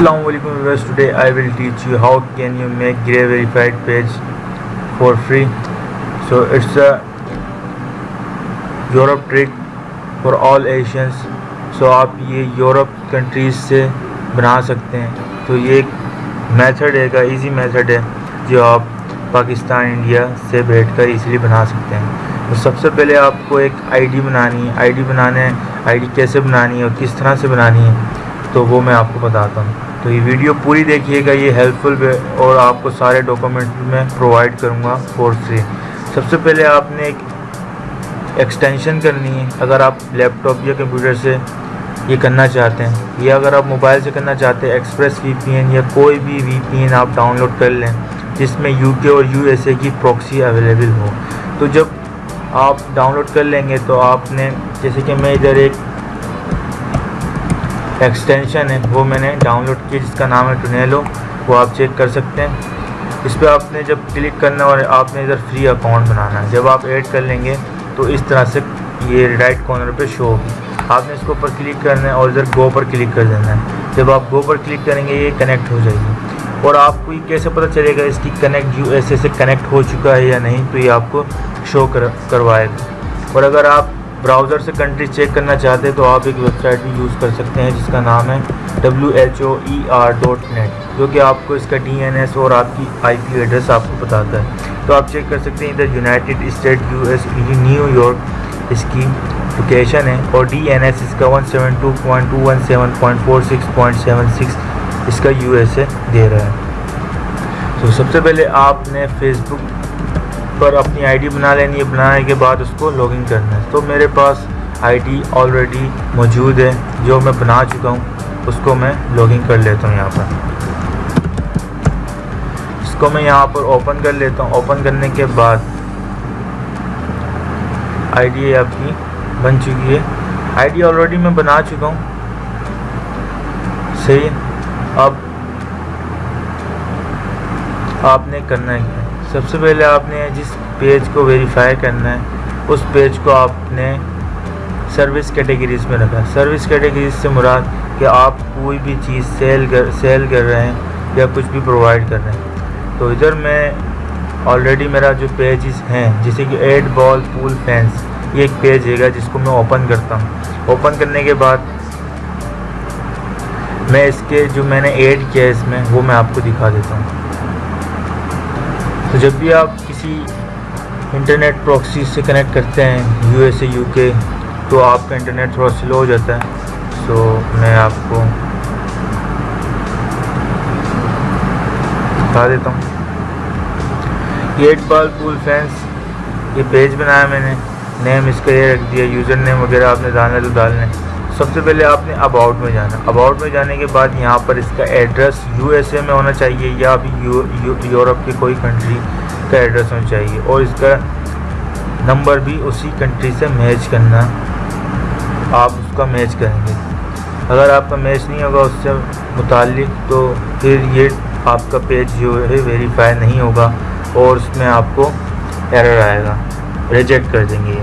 Assalamu alaikum viewers. Today I will teach you how can you make grey verified page for free. So, it's a Europe trick for all Asians. So, आप ये Europe countries से बना सकते हैं। तो ये एक method है का इजी मेथड है, जो आप पाकिस्तान, इंडिया से बैठ कर ईज़िली बना सकते हैं। तो सबसे पहले आपको एक आईडी बनानी है। आईडी बनाने आईडी कैसे बनानी है और किस तरह से बनानी है तो वो मैं आपको बताता हूँ। तो ये वीडियो पूरी देखिएगा, ये हेल्पफुल और आपको सारे डॉक्यूमेंट मैं प्रोवाइड करूँगा फॉर फ्री सबसे पहले आपने एक एक्सटेंशन करनी है। अगर आप लैपटॉप या कंप्यूटर से ये करना चाहते हैं, या अगर आप मोबाइल से करना चाहते हैं एक्सप्रेस वी या कोई भी वीपीएन आप डाउनलोड कर लें, जिसमें यूके और यूएसए की प्रॉक्सी अवेलेबल हो। तो जब आप डाउनलोड कर लेंगे तो आपने, जैसे कि मैं इधर एक एक्सटेंशन है, वो मैंने डाउनलोड की, जिसका नाम है टुनेलो वो आप चेक कर सकते हैं। इस पर आपने जब क्लिक करना और आपने इधर फ्री अकाउंट बनाना है, जब आप ऐड कर लेंगे तो इस तरह से ये राइट कॉर्नर पे शो होगी। आपने इसके ऊपर क्लिक करना है और इधर गो पर क्लिक कर देना है। जब आप गो पर क्लिक करेंगे, ये कनेक्ट हो जाएगी। और आपको ये कैसे पता चलेगा इसकी कनेक्ट यू से कनेक्ट हो चुका है या नहीं तो ये आपको शो कर, करवाएगा। और अगर आप ब्राउज़र से कंट्री चेक करना चाहते हैं तो आप एक वेबसाइट भी यूज़ कर सकते हैं जिसका नाम है W H O E R dot net जो कि आपको इसका डी एन एस और आपकी आई पी एड्रेस आपको बताता है। तो आप चेक कर सकते हैं इधर United State U S New York इसकी लोकेशन है और डी एन एस इसका one seven two point two one seven point four six point seven six इसका यू एस ए दे रहा है। तो सबसे पहले आपने फेसबुक पर अपनी आईडी बना लेनी है, बनाने के बाद उसको लॉगिन करना है। तो मेरे पास आईडी ऑलरेडी मौजूद है, जो मैं बना चुका हूँ, उसको मैं लॉगिन कर लेता हूँ यहाँ पर। इसको मैं यहाँ पर ओपन कर लेता हूँ। ओपन करने के बाद आईडी आपकी बन चुकी है। आईडी ऑलरेडी मैं बना चुका हूँ। सही, अब आपने करना ही है। सबसे पहले आपने जिस पेज को वेरीफाई करना है, उस पेज को आपने सर्विस कैटेगरीज में रखा सर्विस कैटेगरीज से मुराद कि आप कोई भी चीज़ सेल कर सेल कर रहे हैं या कुछ भी प्रोवाइड कर रहे हैं। तो इधर मैं ऑलरेडी मेरा जो पेजेस हैं, जैसे कि एड बॉल पूल फैंस ये एक पेज है जिसको मैं ओपन करता हूँ। ओपन करने के बाद मैं इसके जो मैंने ऐड किया है इसमें, वो मैं आपको दिखा देता हूँ। तो जब भी आप किसी इंटरनेट प्रॉक्सी से कनेक्ट करते हैं यू एस यू के तो आपका इंटरनेट थोड़ा स्लो हो जाता है। सो मैं आपको बता देता हूँ। एट बाल पूल फैंस ये पेज बनाया मैंने। नेम इसका ये रख दिया यूज़र नेम वगैरह आपने डालना तो डालने सबसे पहले आपने अबाउट में जाना। अबाउट में जाने के बाद यहाँ पर इसका एड्रेस यूएसए में होना चाहिए या अभी यूरोप की कोई कंट्री का एड्रेस होना चाहिए। और इसका नंबर भी उसी कंट्री से मैच करना। आप उसका मैच करेंगे। अगर आपका मैच नहीं होगा उससे मुतल तो फिर ये आपका पेज जो है वेरीफाई नहीं होगा और उसमें आपको एरर आएगा। रिजेक्ट कर देंगे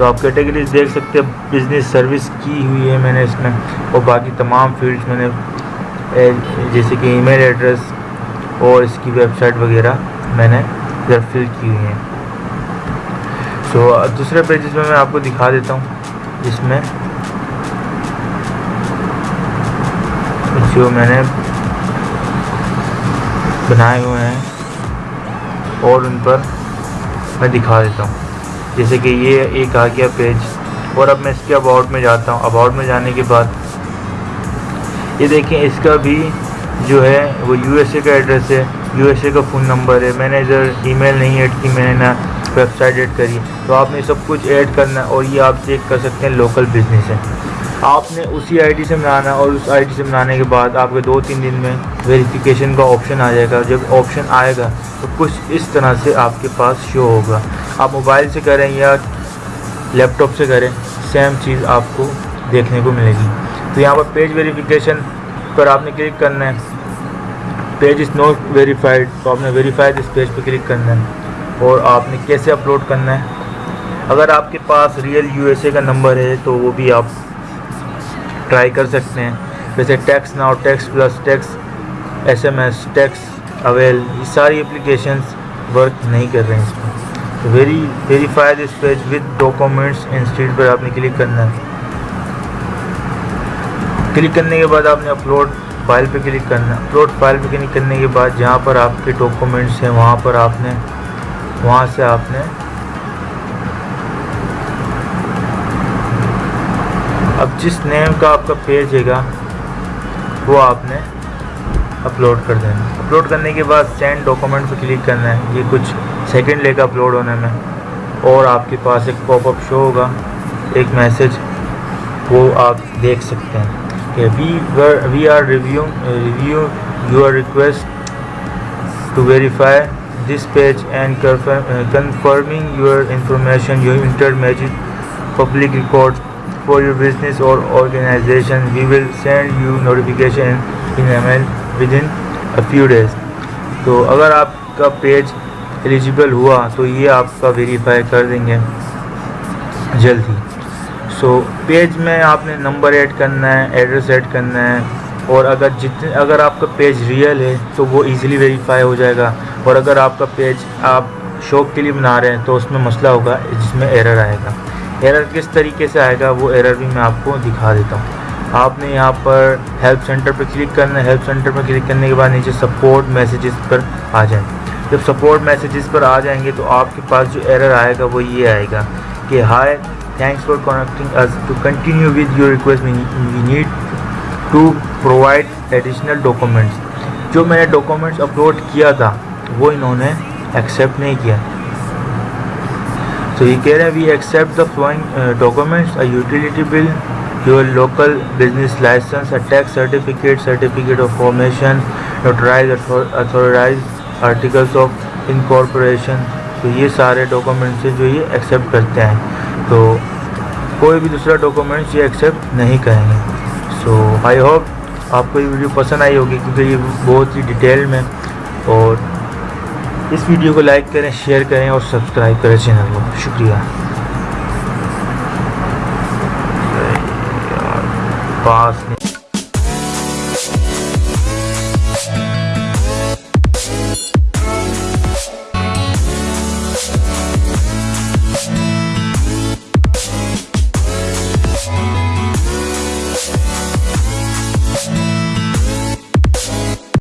तो आप कैटेगरीज देख सकते हैं बिज़नेस सर्विस की हुई है मैंने इसमें, और बाकी तमाम फील्ड्स मैंने जैसे कि ईमेल एड्रेस और इसकी वेबसाइट वगैरह मैंने इधर फिल की हुई हैं। सो दूसरे पेजेस में मैं आपको दिखा देता हूँ, जिसमें जो मैंने बनाए हुए हैं, और उन पर मैं दिखा देता हूँ। जैसे कि ये एक आ गया पेज और अब मैं इसके अबाउट में जाता हूँ। अबाउट में जाने के बाद ये देखें इसका भी जो है वो यूएसए का एड्रेस है। यूएसए का फ़ोन नंबर है। मैंने इधर ईमेल नहीं ऐड की, मैंने ना वेबसाइट ऐड करी। तो आपने सब कुछ ऐड करना और ये आप चेक कर सकते हैं लोकल बिज़नेस है। आपने उसी आईडी से बनाना और उस आईडी से बनाने के बाद आपके दो तीन दिन में वेरिफिकेशन का ऑप्शन आ जाएगा। जब ऑप्शन आएगा तो कुछ इस तरह से आपके पास शो होगा। आप मोबाइल से करें या लैपटॉप से करें सेम चीज़ आपको देखने को मिलेगी। तो यहाँ पर पेज वेरिफिकेशन पर आपने क्लिक करना है। पेज इज़ नॉट वेरीफाइड तो आपने वेरीफाइड इस पेज पर क्लिक करना है और आपने कैसे अपलोड करना है। अगर आपके पास रियल यूएसए का नंबर है तो वो भी आप ट्राई कर सकते हैं। जैसे tax now tax plus tax S M S tax avail ये सारी एप्लीकेशंस वर्क नहीं कर रहे हैं इसमें। Very verify this page with documents instead पर आपने क्लिक करना है। क्लिक करने के बाद आपने अपलोड फ़ाइल पे क्लिक करना है। अपलोड फ़ाइल पे क्लिक करने के बाद जहाँ पर आपके डॉक्यूमेंट्स हैं, वहाँ पर आपने, वहाँ से आपने अब जिस नेम का आपका पेज हैगा, वो आपने अपलोड कर देना। अपलोड करने के बाद सेंड डॉक्यूमेंट पर क्लिक करना है। ये कुछ सेकंड लेगा अपलोड होने में। और आपके पास एक पॉपअप शो होगा। एक मैसेज वो आप देख सकते हैं। कि we we are review review your request to verify this page and confirming your information your inter magic public record for your business or organization we will send you notification in email within a few days तो अगर आपका page eligible हुआ तो ये आपका verify कर देंगे जल्द। ही सो so, पेज में आपने नंबर ऐड करना है एड्रेस ऐड करना है और अगर जितने अगर आपका पेज रियल है तो वो इजीली वेरीफाई हो जाएगा। और अगर आपका पेज आप शौक के लिए बना रहे हैं तो उसमें मसला होगा जिसमें एरर आएगा। एरर किस तरीके से आएगा वो एरर भी मैं आपको दिखा देता हूँ। आपने यहाँ पर हेल्प सेंटर पर क्लिक करना है। हेल्प सेंटर पर क्लिक करने के बाद नीचे सपोर्ट मैसेजेस पर आ जाए। जब सपोर्ट मैसेजेस पर आ जाएँगे तो आपके पास जो एरर आएगा वो ये आएगा कि hi thanks for connecting us to continue with your request we need to provide additional documents जो मैंने डॉक्यूमेंट्स अपलोड किया था, वो इन्होंने एक्सेप्ट नहीं किया। तो ये कह रहे हैं we accept the following documents a utility bill your local business license a tax certificate certificate of formation notarize authorize articles of incorporation तो ये सारे डॉक्यूमेंट्स जो ये एक्सेप्ट करते हैं। तो कोई भी दूसरा डॉक्यूमेंट्स ये एक्सेप्ट नहीं करेंगे। सो आई होप आपको ये वीडियो पसंद आई होगी क्योंकि ये बहुत ही डिटेल में। और इस वीडियो को लाइक करें शेयर करें और सब्सक्राइब करें चैनल को। शुक्रिया। पास